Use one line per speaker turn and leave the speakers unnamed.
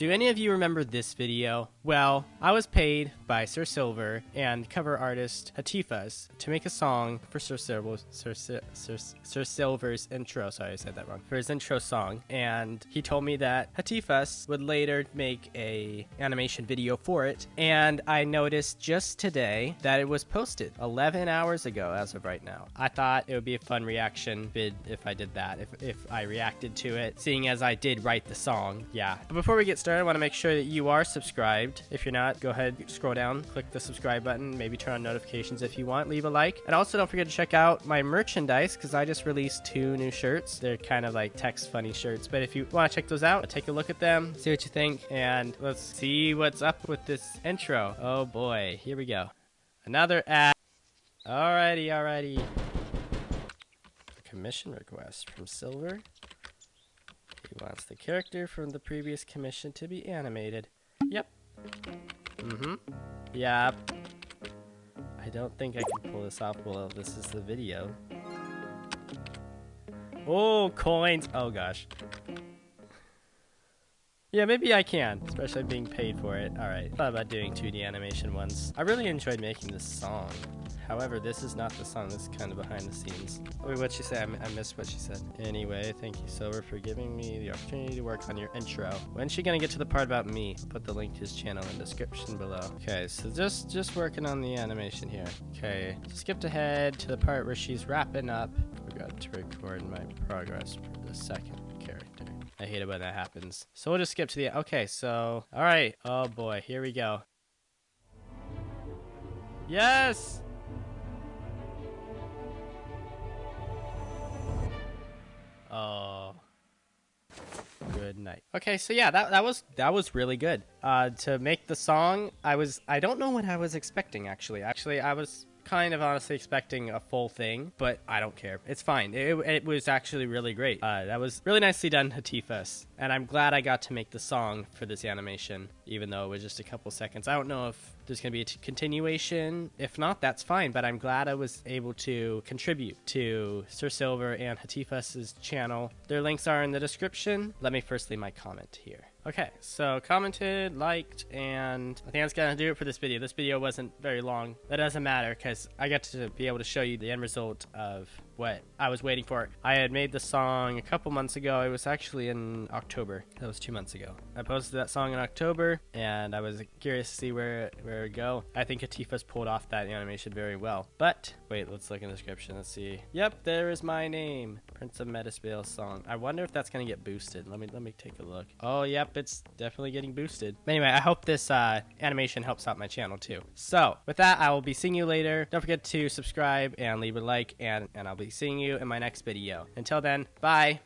Do any of you remember this video? Well, I was paid by Sir Silver and cover artist Hatifas to make a song for Sir, Sir, Sir, Sir Silver's intro. Sorry, I said that wrong. For his intro song, and he told me that Hatifas would later make a animation video for it. And I noticed just today that it was posted 11 hours ago, as of right now. I thought it would be a fun reaction vid if I did that, if if I reacted to it, seeing as I did write the song. Yeah. But before we get started, I want to make sure that you are subscribed. If you're not, go ahead, scroll down, click the subscribe button, maybe turn on notifications if you want, leave a like. And also don't forget to check out my merchandise because I just released two new shirts. They're kind of like text funny shirts, but if you want to check those out, take a look at them, see what you think, and let's see what's up with this intro. Oh boy, here we go. Another ad. Alrighty, alrighty. Commission request from Silver. He wants the character from the previous commission to be animated. Yep. Mm-hmm. Yep. I don't think I can pull this off well this is the video. Oh, coins! Oh gosh. Yeah, maybe I can, especially being paid for it. Alright, thought about doing 2D animation once. I really enjoyed making this song. However, this is not the song. This is kind of behind the scenes. Wait, what'd she say? I, missed what she said. Anyway, thank you, Silver, for giving me the opportunity to work on your intro. When's she gonna get to the part about me? I'll put the link to his channel in the description below. Okay, so just just working on the animation here. Okay, skipped ahead to the part where she's wrapping up. Forgot to record my progress for the second. I hate it when that happens. So we'll just skip to the okay. So all right. Oh boy, here we go. Yes. Oh. Good night. Okay, so yeah, that that was that was really good. Uh, to make the song, I was I don't know what I was expecting actually. Actually, I was kind of honestly expecting a full thing, but I don't care. It's fine. It, it was actually really great. Uh, that was really nicely done, Hatifas. And I'm glad I got to make the song for this animation, even though it was just a couple seconds. I don't know if there's going to be a t- continuation. If not, that's fine. But I'm glad I was able to contribute to Sir Silver and Hatifas' channel. Their links are in the description. Let me first leave my comment here. Okay, so commented, liked, and I think that's gonna do it for this video. This video wasn't very long. That doesn't matter because I got to be able to show you the end result of what I was waiting for. I had made the song a couple months ago. It was actually in October. That was two months ago. I posted that song in October, and I was curious to see where where it would go. I think Hatifas pulled off that animation very well. But wait, let's look in the description. Let's see. Yep, there is my name, Prince of Metasvale song. I wonder if that's gonna get boosted. Let me let me take a look. Oh, yep, it's definitely getting boosted. Anyway, I hope this uh, animation helps out my channel too. So with that, I will be seeing you later. Don't forget to subscribe and leave a like, and and I'll be seeing you in my next video. Until then, bye.